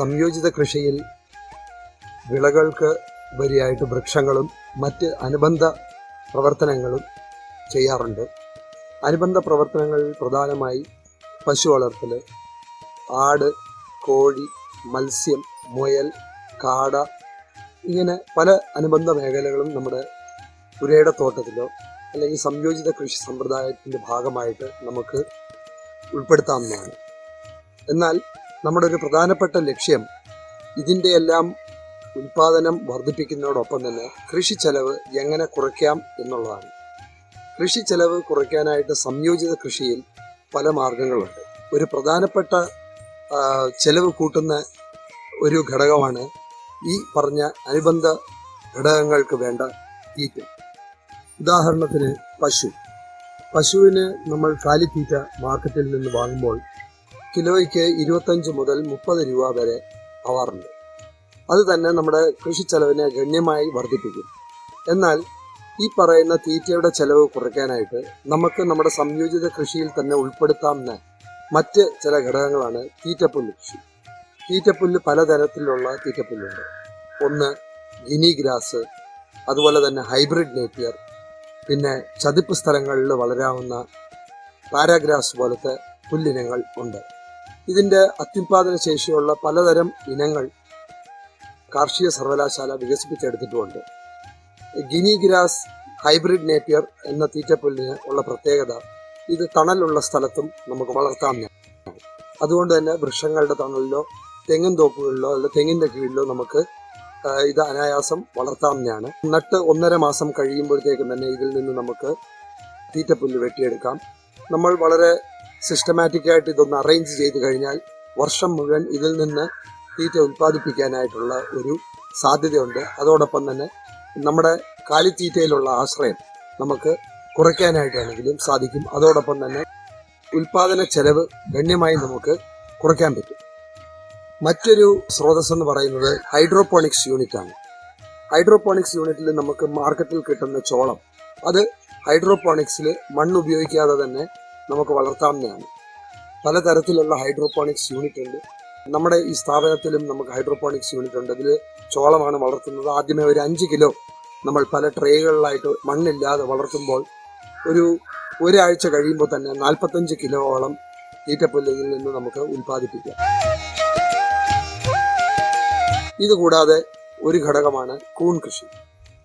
സംയോജിത കൃഷിയിൽ വിളകൾക്ക് ഉപരിയായിട്ട് വൃക്ഷങ്ങളും മറ്റ് അനുബന്ധ പ്രവർത്തനങ്ങളും ചെയ്യാറുണ്ട്. അനുബന്ധ പ്രവർത്തനങ്ങളിൽ പ്രധാനമായി പശു വളർത്തൽ ആട് കോഴി മത്സ്യം മുയൽ കാട ഇങ്ങനെ പല അനുബന്ധ മേഖലകളും നമ്മുടെ പുരയുടെ തോട്ടത്തിലോ അല്ലെങ്കിൽ സംയോജിത കൃഷി സമ്പ്രദായത്തിന്റെ ഭാഗമായിട്ട് നമുക്ക് ഉൾപ്പെടുത്താവുന്നതാണ്. എന്നാൽ നമ്മുടെ ഒരു പ്രധാനപ്പെട്ട ലക്ഷ്യം ഇതിന്റെ എല്ലാം ഉൽപാദനം വർദ്ധിപ്പിക്കുന്നതോടൊപ്പം തന്നെ കൃഷി ചെലവ് എങ്ങനെ കുറയ്ക്കാം എന്നുള്ളതാണ്. കൃഷി ചെലവ് കുറയ്ക്കാനായിട്ട് സംയോജിത കൃഷിയിൽ പല മാർഗങ്ങളുണ്ട്. ഒരു പ്രധാനപ്പെട്ട ചെലവ് കൂട്ടുന്ന ഒരു ഘടകമാണ് ഈ പറഞ്ഞ അനുബന്ധ ഘടകങ്ങൾക്ക് വേണ്ട തീറ്റ. ഉദാഹരണത്തിന് പശു. പശുവിന് നമ്മൾ കാലിത്തീറ്റ മാർക്കറ്റിൽ നിന്ന് വാങ്ങുമ്പോൾ കിലോയ്ക്ക് ഇരുപത്തഞ്ച് മുതൽ മുപ്പത് രൂപ വരെ ആവാറുണ്ട് അത് തന്നെ നമ്മുടെ കൃഷി ചെലവിനെ ഗണ്യമായി വർദ്ധിപ്പിക്കും. എന്നാൽ ഈ പറയുന്ന തീറ്റയുടെ ചെലവ് കുറയ്ക്കാനായിട്ട് നമുക്ക് നമ്മുടെ സംയോജിത കൃഷിയിൽ തന്നെ ഉൾപ്പെടുത്താവുന്ന മറ്റ് ചില ഘടകങ്ങളാണ് തീറ്റപ്പുല്ല് കൃഷി. തീറ്റപ്പുല്ല് പലതരത്തിലുള്ള തീറ്റപ്പുല്ലുണ്ട്. ഒന്ന് ഗിനി ഗ്രാസ് അതുപോലെ തന്നെ ഹൈബ്രിഡ് നേപ്പിയർ പിന്നെ ചതുപ്പ് സ്ഥലങ്ങളിൽ വളരാവുന്ന പാരാഗ്രാസ് പോലത്തെ പുല്ലിനങ്ങൾ ഉണ്ട്. ഇതിന്റെ അത്യുൽപാദന ശേഷിയുള്ള പലതരം ഇനങ്ങൾ കാർഷിക സർവകലാശാല വികസിപ്പിച്ചെടുത്തിട്ടുമുണ്ട്. ഗിനി ഗ്രാസ് ഹൈബ്രിഡ് നേപ്പിയർ എന്ന തീറ്റപ്പുല്ലിന് ഉള്ള പ്രത്യേകത ഇത് തണലുള്ള സ്ഥലത്തും നമുക്ക് വളർത്താം. അതുകൊണ്ട് തന്നെ വൃക്ഷങ്ങളുടെ തണലിലോ തെങ്ങിൻ തോപ്പുകളിലോ അല്ലെങ്കിൽ തെങ്ങിന്റെ കീഴിലോ നമുക്ക് ഇത് അനായാസം വളർത്താവുന്നതാണ്. നട്ട് ഒന്നര മാസം കഴിയുമ്പോഴത്തേക്കും തന്നെ ഇതിൽ നിന്ന് നമുക്ക് തീറ്റപ്പുല്ല് വെട്ടിയെടുക്കാം. നമ്മൾ വളരെ സിസ്റ്റമാറ്റിക് ആയിട്ട് ഇതൊന്ന് അറേഞ്ച് ചെയ്ത് കഴിഞ്ഞാൽ വർഷം മുഴുവൻ ഇതിൽ നിന്ന് തീറ്റ ഉൽപ്പാദിപ്പിക്കാനായിട്ടുള്ള ഒരു സാധ്യതയുണ്ട്. അതോടൊപ്പം തന്നെ നമ്മുടെ കാലിത്തീറ്റയിലുള്ള ആശ്രയം നമുക്ക് കുറയ്ക്കാനായിട്ടാണെങ്കിലും സാധിക്കും. അതോടൊപ്പം തന്നെ ഉൽപാദന ചെലവ് ഗണ്യമായി നമുക്ക് കുറയ്ക്കാൻ പറ്റും. മറ്റൊരു സ്രോതസ് എന്ന് പറയുന്നത് ഹൈഡ്രോപോണിക്സ് യൂണിറ്റ് ആണ്. ഹൈഡ്രോപോണിക്സ് യൂണിറ്റിൽ നമുക്ക് മാർക്കറ്റിൽ കിട്ടുന്ന ചോളം അത് ഹൈഡ്രോപോണിക്സിൽ മണ്ണ് ഉപയോഗിക്കാതെ തന്നെ നമുക്ക് വളർത്താവുന്നതാണ്. പലതരത്തിലുള്ള ഹൈഡ്രോപോണിക്സ് യൂണിറ്റ് ഉണ്ട്. നമ്മുടെ ഈ സ്ഥാപനത്തിലും നമുക്ക് ഹൈഡ്രോപോണിക്സ് യൂണിറ്റ് ഉണ്ട്. അതിൽ ചോളമാണ് വളർത്തുന്നത്. ആദ്യമേ ഒരു അഞ്ച് കിലോ നമ്മൾ പല ട്രേകളിലായിട്ട് മണ്ണില്ലാതെ വളർത്തുമ്പോൾ ഒരു ഒരാഴ്ച കഴിയുമ്പോൾ തന്നെ നാൽപ്പത്തഞ്ച് കിലോളം തീറ്റപ്പുല്ലിൽ നിന്ന് നമുക്ക് ഉൽപ്പാദിപ്പിക്കാം. ഇതുകൂടാതെ ഒരു ഘടകമാണ് കൂൺ കൃഷി.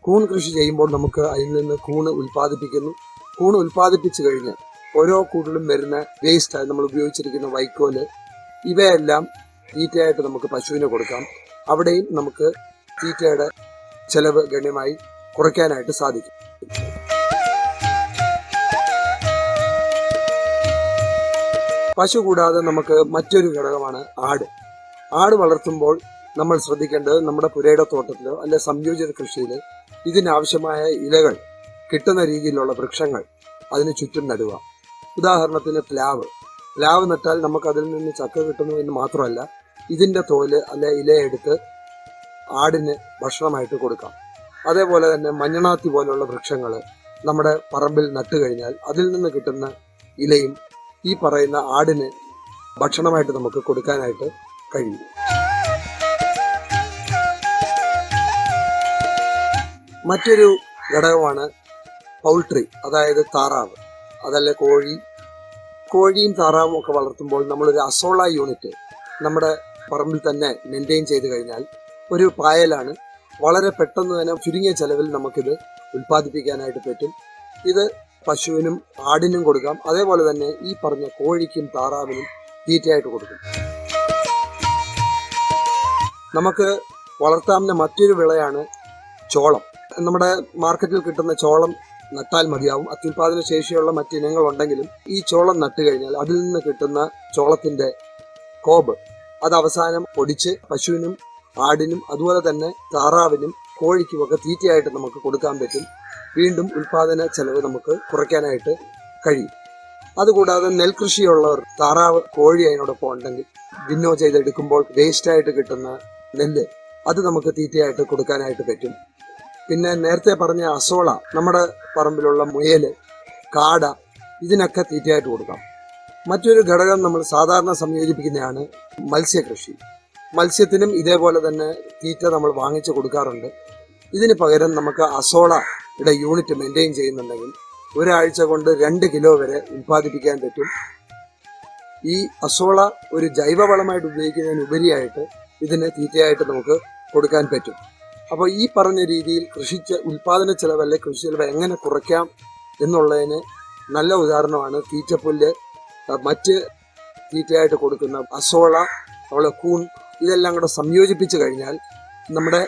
കൂൺ കൃഷി ചെയ്യുമ്പോൾ നമുക്ക് അതിൽ നിന്ന് കൂണ് ഉൽപ്പാദിപ്പിക്കുന്നു. കൂണ് ഉൽപ്പാദിപ്പിച്ചു കഴിഞ്ഞ് ഓരോ കൂട്ടിലും വരുന്ന വേസ്റ്റ് നമ്മൾ ഉപയോഗിച്ചിരിക്കുന്ന വൈക്കോൽ. ഇവയെല്ലാം തീറ്റയായിട്ട് നമുക്ക് പശുവിന് കൊടുക്കാം. അവിടെയും നമുക്ക് തീറ്റയുടെ ചെലവ് ഗണ്യമായി കുറയ്ക്കാനായിട്ട് സാധിക്കും. പശു കൂടാതെ നമുക്ക് മറ്റൊരു ഘടകമാണ് ആട്. ആട് വളർത്തുമ്പോൾ നമ്മൾ ശ്രദ്ധിക്കേണ്ടത് നമ്മുടെ പുരയുടെ തോട്ടത്തിലോ അല്ലെ സംയോജിത കൃഷിയിൽ ഇതിനാവശ്യമായ ഇലകൾ കിട്ടുന്ന രീതിയിലുള്ള വൃക്ഷങ്ങൾ അതിന് ചുറ്റും നടുക. ഉദാഹരണത്തിന് പ്ലാവ്. പ്ലാവ് നട്ടാൽ നമുക്ക് അതിൽ നിന്ന് ചക്ക കിട്ടുന്നു എന്ന് മാത്രമല്ല ഇതിന്റെ തോൽ അല്ലെ ഇലയെടുത്ത് ആടിന് ഭക്ഷണമായിട്ട് കൊടുക്കാം. അതേപോലെ തന്നെ മഞ്ഞണാത്തി പോലുള്ള വൃക്ഷങ്ങൾ നമ്മുടെ പറമ്പിൽ നട്ടു കഴിഞ്ഞാൽ അതിൽ നിന്ന് കിട്ടുന്ന ഇലയും ഈ പറയുന്ന ആടിന് ഭക്ഷണമായിട്ട് നമുക്ക് കൊടുക്കാനായിട്ട് കഴിയും. മറ്റൊരു ഘടകമാണ് പൗൾട്രി അതായത് താറാവ്. അതല്ലേ കോഴി. കോഴിയും താറാവും ഒക്കെ വളർത്തുമ്പോൾ നമ്മളൊരു അസോള യൂണിറ്റ് നമ്മുടെ പറമ്പിൽ തന്നെ മെയിന്റെയിൻ ചെയ്ത് കഴിഞ്ഞാൽ ഒരു പായലാണ് വളരെ പെട്ടെന്ന് തന്നെ ചുരുങ്ങിയ ചെലവിൽ നമുക്കിത് ഉൽപ്പാദിപ്പിക്കാനായിട്ട് പറ്റും. ഇത് പശുവിനും ആടിനും കൊടുക്കാം. അതേപോലെ തന്നെ ഈ പറഞ്ഞ കോഴിക്കും താറാവിനും തീറ്റയായിട്ട് കൊടുക്കും. നമുക്ക് വളർത്താവുന്ന മറ്റൊരു വിളയാണ് ചോളം. നമ്മുടെ മാർക്കറ്റിൽ കിട്ടുന്ന ചോളം നട്ടാൽ മതിയാവും. അത്യുൽപാദന ശേഷിയുള്ള മറ്റിനങ്ങൾ ഉണ്ടെങ്കിലും ഈ ചോളം നട്ടു കഴിഞ്ഞാൽ അതിൽ നിന്ന് കിട്ടുന്ന ചോളത്തിന്റെ കോബ് അത് അവസാനം പൊടിച്ച് പശുവിനും ആടിനും അതുപോലെ തന്നെ താറാവിനും കോഴിക്കുമൊക്കെ തീറ്റയായിട്ട് നമുക്ക് കൊടുക്കാൻ പറ്റും. വീണ്ടും ഉൽപാദന ചെലവ് നമുക്ക് കുറയ്ക്കാനായിട്ട് കഴിയും. അതുകൂടാതെ നെൽകൃഷിയുള്ളവർ താറാവ് കോഴി അതിനോടൊപ്പം ഉണ്ടെങ്കിൽ വിന്നോ ചെയ്തെടുക്കുമ്പോൾ വേസ്റ്റായിട്ട് കിട്ടുന്ന നെല്ല് അത് നമുക്ക് തീറ്റയായിട്ട് കൊടുക്കാനായിട്ട് പറ്റും. പിന്നെ നേരത്തെ പറഞ്ഞ അസോള നമ്മുടെ പറമ്പിലുള്ള മുയൽ കാട ഇതിനൊക്കെ തീറ്റയായിട്ട് കൊടുക്കാം. മറ്റൊരു ഘടകം നമ്മൾ സാധാരണ സംയോജിപ്പിക്കുന്നതാണ് മത്സ്യകൃഷി. മത്സ്യത്തിനും ഇതേപോലെ തന്നെ തീറ്റ നമ്മൾ വാങ്ങിച്ചു കൊടുക്കാറുണ്ട്. ഇതിന് പകരം നമുക്ക് അസോളയുടെ യൂണിറ്റ് മെയിന്റെയിൻ ചെയ്യുന്നുണ്ടെങ്കിൽ ഒരാഴ്ച കൊണ്ട് രണ്ട് കിലോ വരെ ഉൽപ്പാദിപ്പിക്കാൻ പറ്റും. ഈ അസോള ഒരു ജൈവവളമായിട്ട് ഉപയോഗിക്കുന്നതിന് ഉപരിയായിട്ട് ഇതിന് തീറ്റയായിട്ട് നമുക്ക് കൊടുക്കാൻ പറ്റും. അപ്പോൾ ഈ പറഞ്ഞ രീതിയിൽ കൃഷി ഉൽപാദന ചെലവ് അല്ലെങ്കിൽ കൃഷി ചെലവ് എങ്ങനെ കുറയ്ക്കാം എന്നുള്ളതിന് നല്ല ഉദാഹരണമാണ് തീറ്റപ്പുല്ല് മറ്റ് തീറ്റയായിട്ട് കൊടുക്കുന്ന അസോള അവളെ കൂൺ ഇതെല്ലാം കൂടെ സംയോജിപ്പിച്ച് കഴിഞ്ഞാൽ നമ്മുടെ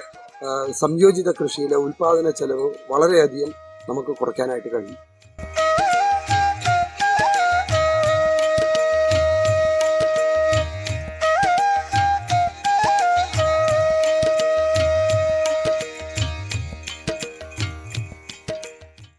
സംയോജിത കൃഷിയിലെ ഉൽപാദന ചെലവ് വളരെയധികം നമുക്ക് കുറയ്ക്കാനായിട്ട് കഴിയും.